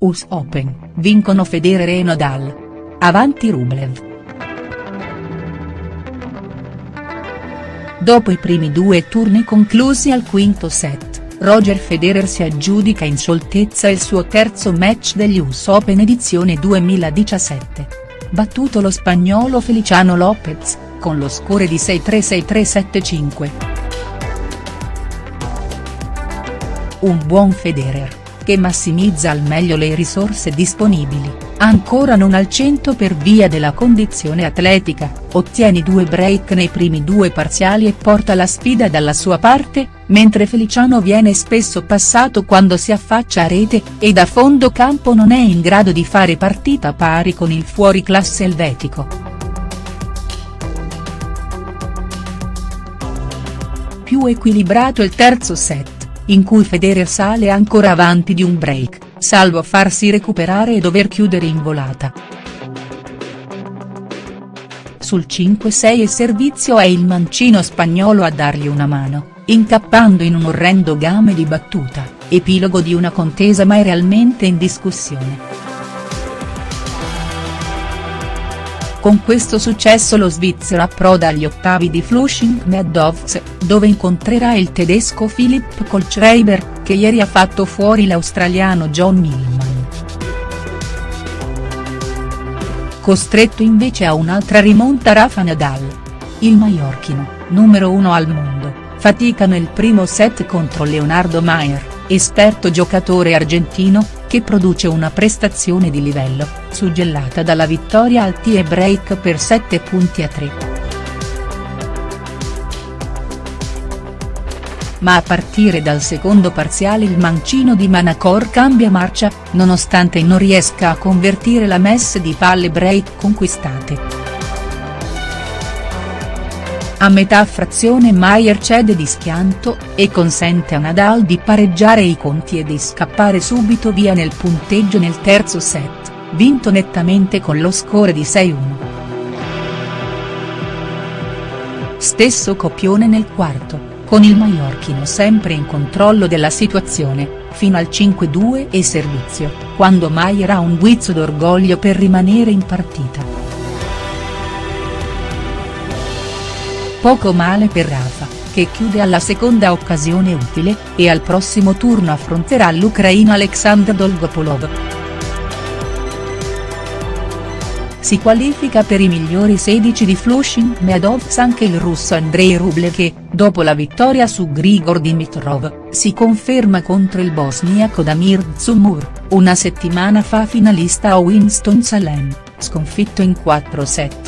US Open, vincono Federer e Nadal. Avanti Rublev. Dopo i primi due turni conclusi al quinto set, Roger Federer si aggiudica in scioltezza il suo terzo match degli US Open edizione 2017. Battuto lo spagnolo Feliciano Lopez, con lo score di 6-3-6-3-7-5. Un buon Federer che massimizza al meglio le risorse disponibili, ancora non al 100 per via della condizione atletica, ottiene due break nei primi due parziali e porta la sfida dalla sua parte, mentre Feliciano viene spesso passato quando si affaccia a rete, e da fondo campo non è in grado di fare partita pari con il fuoriclasse elvetico. Più equilibrato il terzo set in cui Federer sale ancora avanti di un break, salvo farsi recuperare e dover chiudere in volata. Sul 5-6 il servizio è il mancino spagnolo a dargli una mano, incappando in un orrendo game di battuta, epilogo di una contesa mai realmente in discussione. Con questo successo lo svizzero approda agli ottavi di Flushing Meadows, dove incontrerà il tedesco Philipp Kohlschreiber, che ieri ha fatto fuori l'australiano John Millman. Costretto invece a un'altra rimonta Rafa Nadal. Il maiorchino, numero uno al mondo, fatica nel primo set contro Leonardo Maier, esperto giocatore argentino, che produce una prestazione di livello, suggellata dalla vittoria al tie break per 7 punti a 3. Ma a partire dal secondo parziale il mancino di Manacor cambia marcia, nonostante non riesca a convertire la messe di palle break conquistate. A metà frazione Maier cede di schianto, e consente a Nadal di pareggiare i conti e di scappare subito via nel punteggio nel terzo set, vinto nettamente con lo score di 6-1. Stesso copione nel quarto, con il maiorchino sempre in controllo della situazione, fino al 5-2 e servizio, quando Maier ha un guizzo d'orgoglio per rimanere in partita. Poco male per Rafa, che chiude alla seconda occasione utile, e al prossimo turno affronterà l'ucraino Alexander Dolgopolov. Si qualifica per i migliori 16 di Flushing Meadows anche il russo Andrei Rublev che, dopo la vittoria su Grigor Dimitrov, si conferma contro il bosniaco Damir Dzumur, una settimana fa finalista a Winston-Salem, sconfitto in 4 set.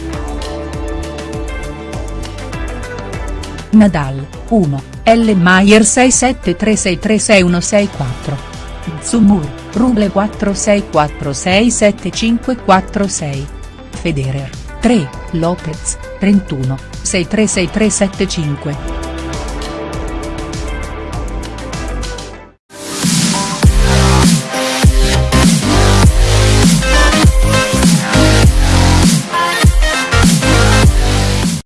Nadal, 1, L. Mayer 673636164. Zumur, Ruble 46467546. Federer, 3, Lopez, 31, 636375.